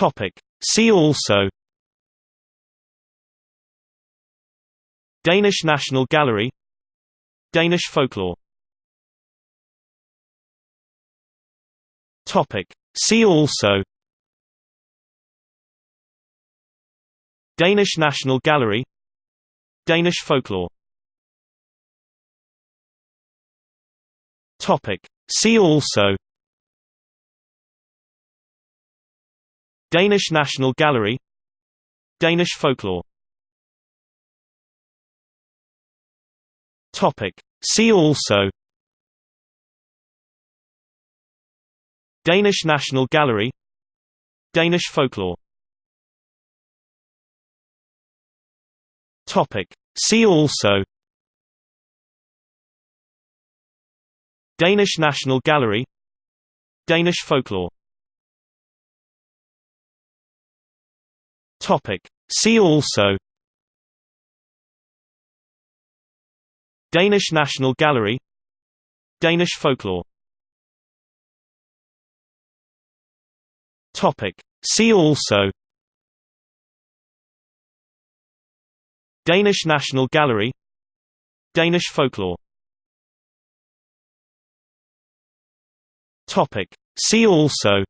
Topic. See also Danish National Gallery Danish folklore Topic. See also Danish National Gallery Danish folklore Topic. See also Danish National Gallery. Danish folklore. Topic. See also. Danish National Gallery. Danish folklore. Topic. See also. Danish National Gallery. Danish folklore Topic. See also Danish National Gallery Danish folklore Topic. See also Danish National Gallery Danish folklore Topic. See also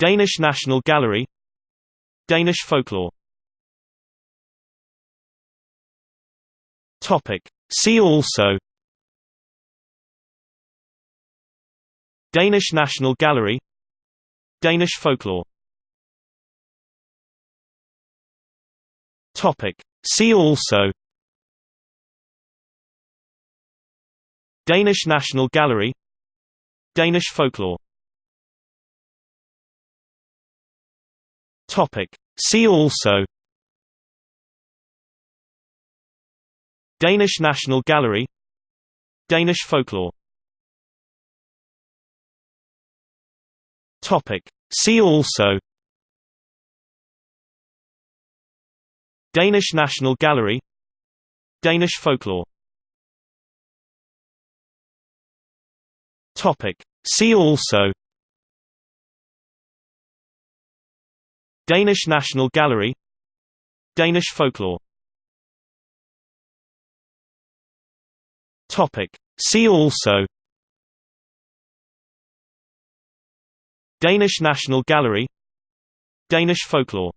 Danish National Gallery. Danish folklore. See also. Danish National Gallery. Danish folklore. See also. Danish National Gallery. Danish folklore Topic. See also Danish National Gallery Danish folklore Topic. See also Danish National Gallery Danish folklore Topic. See also Danish National Gallery. Danish folklore. See also. Danish National Gallery. Danish folklore